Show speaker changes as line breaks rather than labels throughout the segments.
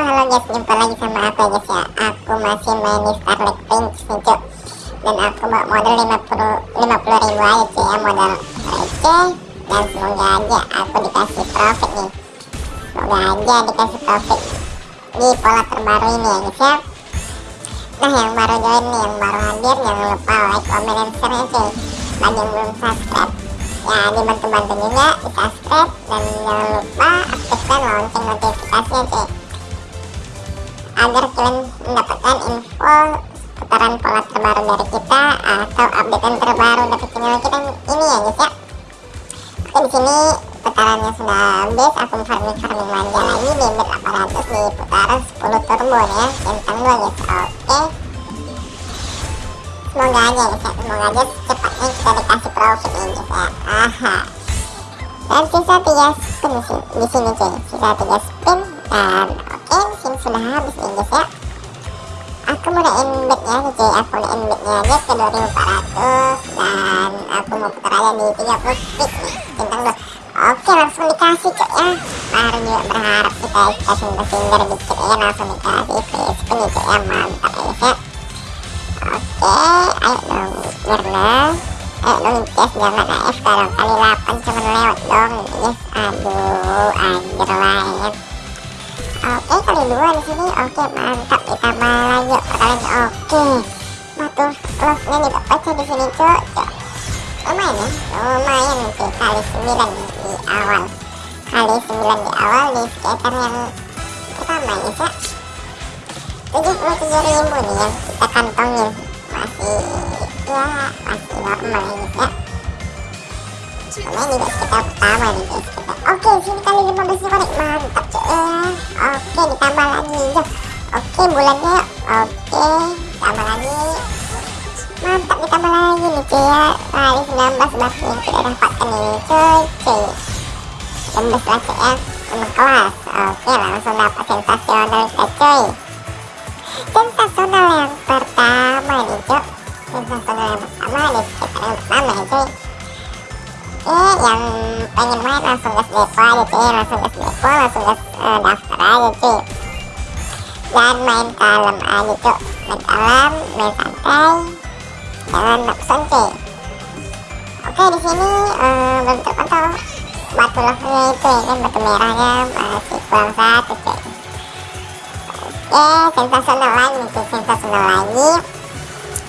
Halo guys, jumpa lagi sama aku ya guys ya. Aku masih main di Starlight Prince nih Dan aku bawa modal 50, 50 ribu aja cuy ya Modal. Receh Dan semoga aja aku dikasih profit nih. Semoga aja dikasih profit Di pola terbaru ini ya guys ya. Nah yang baru join nih, yang baru hadir Jangan lupa like, comment, dan share ya cuy Bagi yang belum subscribe. Ya dibantu-bantu juga di subscribe. Dan jangan lupa aktifkan lonceng notifikasinya cuy agar kalian mendapatkan info putaran pola terbaru dari kita atau updatean terbaru dari channel kita ini ya guys ya. Oke di sini putarannya sudah habis, aku farming farming manja lagi di bed 800 di putaran 10 turbo ya, centang dua guys. Oke. Semoga aja guys ya, semoga aja cepatnya kita dikasih profit ya guys ya. Aha. Dan sisa 3 spin di sini, cuy, sisa 3 spin dan sudah habis nih guys ya. Aku mau naik bednya nih cuy aku naik bednya aja ke 2400 dan aku mau putar aja di 30 speed nih centang dua. Oke langsung dikasih cuy ya. Baru juga berharap kita kasih singgah dikit ya langsung dikasih free spin nih cuy ya. Mantap ya guys ya oke ayo dong Mirna. Ayo dong guys jangan AF kalau kali 8 cuma lewat dong guys aduh anjir lah ya Oke kali dua di sini oke mantap ditambah lagi perkalian oke batu love-nya nih pecah di sini cok cok lumayan ya lumayan sih kali 9 di awal kali 9 di awal di skater yang pertama ya cok 77 ribu nih yang kita kantongin masih ya masih normal ya Lumayan juga sekitar pertama nih guys kita. Oke sini kali 15 konek mantap cuy ya. Oke ditambah lagi. Oke bulannya oke tambah lagi. Mantap ditambah lagi nih cuy ya. Kali 19 bahkan yang kita dapatkan ini cuy cuy. 16 lah cuy ya. Kelas. Oke langsung dapat sensasional kita cuy. Sensasional yang pertama nih cuy sensasional yang pertama nih eh yang pengen main langsung gas depo aja cuy langsung gas depo langsung gas uh, daftar aja cuy. Dan main kalem aja cuy main kalem main santai jangan nafsun cuy. Oke di sini uh, belum terpantau batu love-nya itu ya kan batu merahnya masih kurang satu cuy. Oke sensasional lagi cuy sensasional lagi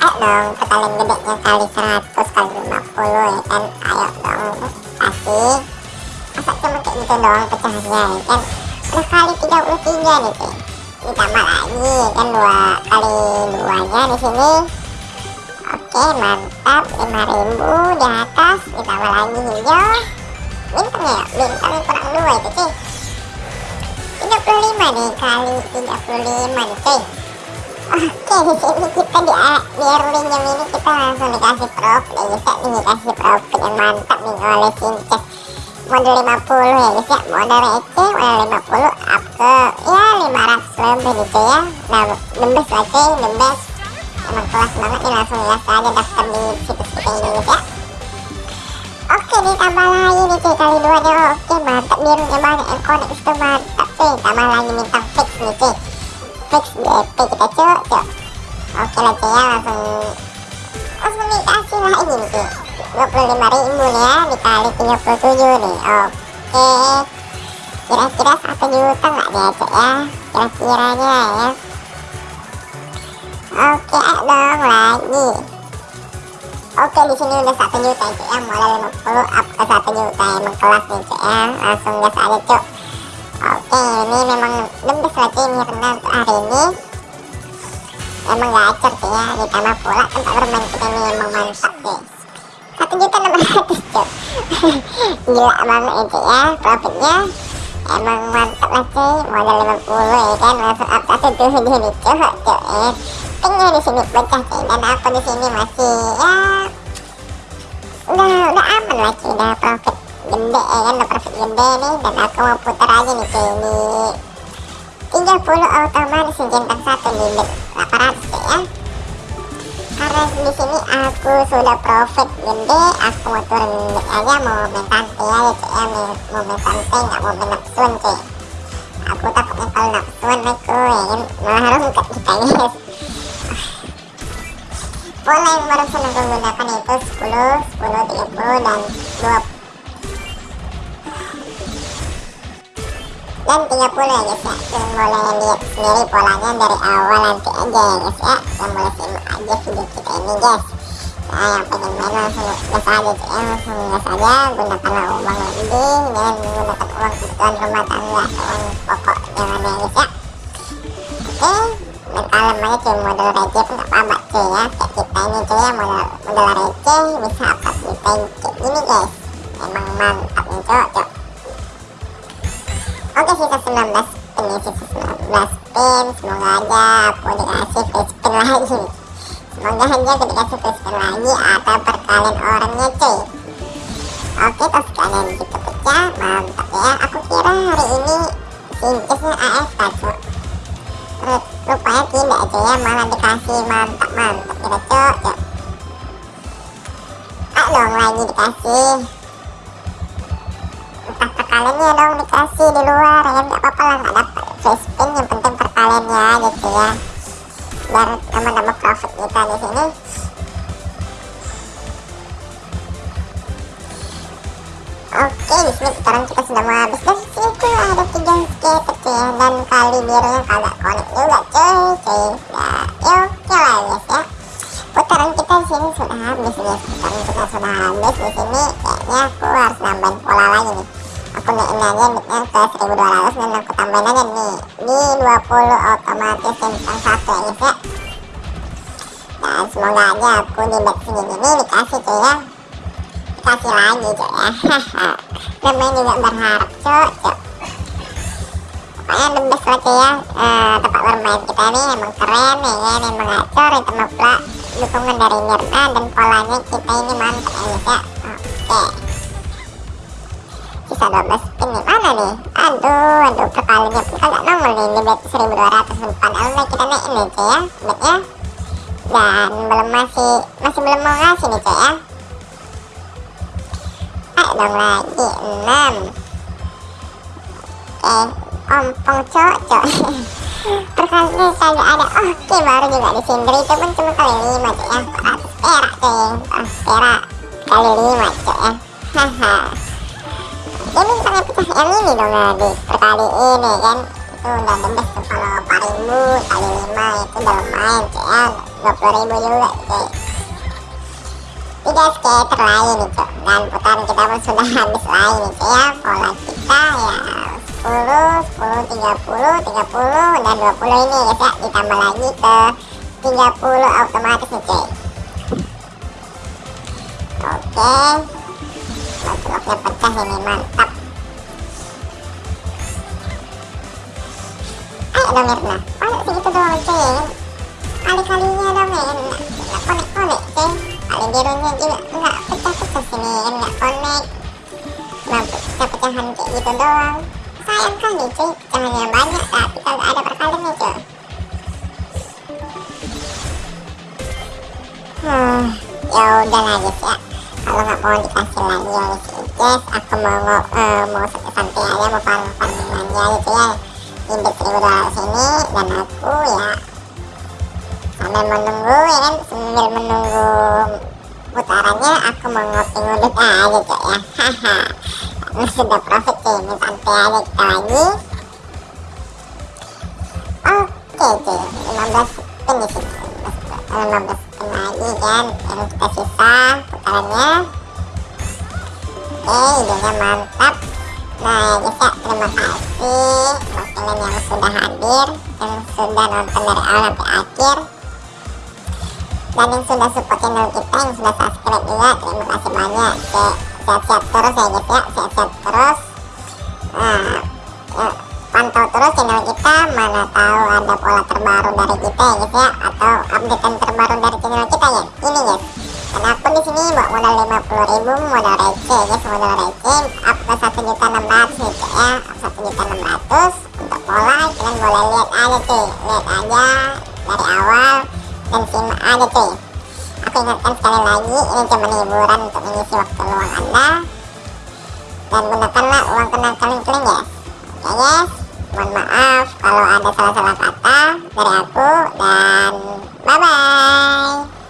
ayo dong perkalian gedenya kali 100 kali 50 ya kan. Ayo dong kasih masa cuma kayak gitu doang pecahnya ya kan? Udah kali 33 nih cuy ditambah lagi kan dua kali duanya di sini. Oke mantap. 5000 di atas. Ditambah lagi hijau bintangnya ya bintangnya kurang dua itu cuy 35 nih kali 35 nih cuy Oke di sini kita di di early ini kita langsung dikasih profit ya guys ya nih dikasih profit yang mantap nih oleh Sinces model 50 ya guys ya model receh model 50 up ke ya 500 lebih gitu ya. Nah the best lah cuy the emang kelas banget nih langsung lihat aja daftar di situs kita ini guys ya Oke ditambah lagi nih cuy kali dua nya oke mantap birunya banyak connect itu mantap cuy tambah lagi minta fix nih cuy fix DP kita cok cok oke lah cuy ya langsung. Langsung dikasih lah ini nih 25 ribu nih ya dikali 37 nih. Oke. Kira-kira 1 juta nggak dia cok ya? Kira-kiranya ya. Oke dong lagi. Oke di sini udah 1 juta cok ya. Mulai 50 up ke 1 juta emang kelas nih cok ya. Langsung gas aja cok Oke ini memang lembes lagi Mirna untuk hari ini Emang gacor sih ya Ditambah pula tempat bermain kita ini emang mantap guys Satu juta enam ratus cuy Gila banget itu ya Profitnya. Emang mantap lah cuy Modal 50 ya kan Langsung up satu tuh di sini cuy cuy ya. Tinggal di sini pecah cuy Dan aku di sini masih ya Udah udah aman lah cuy Udah profit gede ya kan udah profit gede nih dan aku mau putar aja nih cuy ini 30 otomatis centang satu di bed 800 ya. Karena di sini aku sudah profit gede aku mau turun aja mau main santai aja cuy ya. Mau main santai nggak mau main aku takutnya kalau nafsuan aku ya kan. Malah rungkat kita guys pola yang barusan itu 10 10 30 dan 20 dan 30 ya guys ya. Kalian boleh lihat sendiri polanya dari awal nanti aja ya guys ya. Kalian boleh simak aja video kita ini guys. Nah yang pengen main langsung gas aja ya. Langsung gas aja gunakanlah uang lebih jangan menggunakan uang kebutuhan rumah tangga uang pokok jangan ya guys ya. Oke dan aja cuy modal receh pun gak apa-apa cuy ya. Kayak kita ini cuy ya modal, modal receh bisa upload kita kayak gini guys. Emang mantap nih cuy Oke sisa 19 spin ya sisa 19 spin Semoga aja aku dikasih free spin lagi. Semoga aja aku dikasih free spin lagi Atau perkalian orangnya cuy. Oke terus kalian gitu pecah Mantap ya. Aku kira hari ini Sincesnya AFK cuy Rupanya tidak aja ya Malah dikasih mantap-mantap Kira cuy cuy Ah dong lagi dikasih entah perkaliannya dong dikasih di luar ya nggak apa-apa lah nggak dapat free spin yang penting perkaliannya gitu ya biar nambah-nambah profit kita di sini Oke, di sini putaran kita sudah mau habis dan tuh ada tiga skater cuy ya dan kali birunya kagak connect juga cuy cuy. Ya oke lah guys ya. Putaran kita di sini sudah habis guys. Putaran kita sudah habis di sini kayaknya aku harus nambahin pola lagi nih aku naikin nicknya ke 1200 dan aku tambahin aja nih di 20 otomatis centang satu ya guys ya dan semoga aja aku di bet segini nih dikasih cuy ya dikasih lagi cuy ya namanya juga berharap cuy pokoknya the best lah cuy ya uh, tempat bermain kita nih emang keren ya kan emang itu pula dukungan dari Nirna dan polanya kita ini mantap ya guys ya oke sisa 12 spin nih mana nih? Aduh aduh perkaliannya pun kagak nongol nih. Di bet 1200 padahal nih kita naikin nih cuy ya. Betnya dan belum masih masih belum mau ngasih nih cuy ya. Ayo dong lagi 6 oke ompong cocok perkaliannya kagak ada. Oke baru juga disindir itu pun cuma kali 5 cuy ya. 400 perak cuy 400 perak kali 5 cuy ya. Haha ini misalnya pecah. Yang ini dong nah, di perkali ini kan? Itu udah the tuh kalau 4000 kali 5 itu udah lumayan cuy ya 20000 juga cuy tiga skater lain nih cuy dan putaran kita pun sudah habis lagi nih cuy ya pola kita ya 10 10 30 30 dan 20 ini ya. Ditambah lagi ke 30 otomatis nih cuy oke Batloknya pecah ini mantap ayo dong Mirna ayo segitu doang ya kali-kalinya dong ya nggak konek-konek cuy kali birunya juga nggak pecah-pecah sini nggak konek cuma pecah-pecahan kayak gitu doang sayang kali cuy pecahannya banyak tapi kalau ada perkaliannya cuy hmm, ya udah lah mau dikasih lagi ya guys aku mau uh, mau santai aja mau farming aja gitu ya. Indeks 1200 ini dan aku ya sambil menunggu ya kan? Sambil menunggu putarannya aku mau ngopi ngudut aja cok ya. Haha. Sudah profit cuy ini santai aja kita lagi. Oke cuy 15 spin di sini 15 spin lagi kan yang kita sisa putarannya hidungnya mantap. Nah ya ya terima kasih buat kalian yang sudah hadir yang sudah nonton dari awal sampai akhir. Dan yang sudah support channel kita yang sudah subscribe juga terima kasih banyak. Sehat-sehat terus ya guys ya sehat-sehat terus. Nah ya, pantau terus channel kita. Mana tahu ada pola terbaru dari kita ya guys ya atau updatean terbaru dari channel kita ya. Ini guys Adapun di sini buat modal 50.000 modal receh ya modal receh. Up ke 1 juta 600 gitu ya up 1 juta 600 untuk pola kalian boleh lihat aja cuy lihat aja dari awal dan simak aja cuy. Aku ingatkan sekali lagi ini cuma hiburan untuk mengisi waktu luang anda. Dan gunakanlah uang tenang kalian kalian ya. Oke okay, guys mohon maaf kalau ada salah-salah kata dari aku dan bye bye